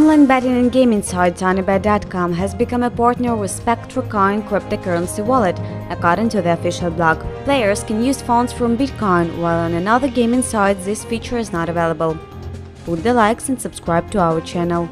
Online betting and gaming site TonyBet.com has become a partner with SpectroCoin cryptocurrency wallet. According to the official blog, players can use funds from Bitcoin, while on another gaming site this feature is not available. Put the likes and subscribe to our channel.